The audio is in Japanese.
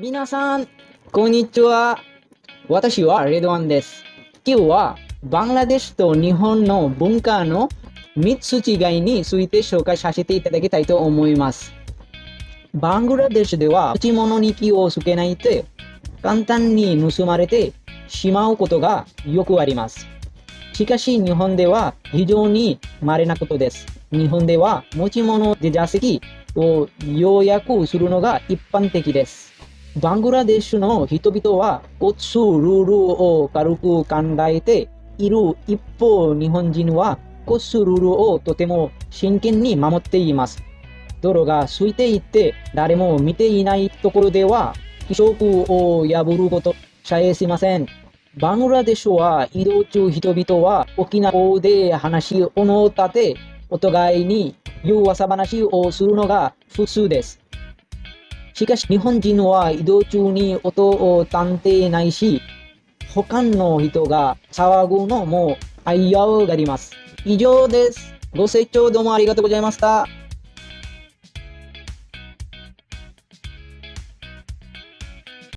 皆さん、こんにちは。私はレドワンです。今日はバングラデシュと日本の文化の3つ違いについて紹介させていただきたいと思います。バングラデシュでは持ち物に気をつけないと簡単に盗まれてしまうことがよくあります。しかし日本では非常に稀なことです。日本では持ち物で座席を要約するのが一般的です。バングラデシュの人々は交通ルールを軽く考えている一方、日本人は交通ルールをとても真剣に守っています。道路が空いていて誰も見ていないところでは規則を破ることさえしません。バングラデシュは移動中人々は大きな声で話を立てお互いに噂話をするのが普通です。しかし日本人は移動中に音を探偵ないし、他の人が騒ぐのも危うがります。以上です。ご清聴どうもありがとうございました。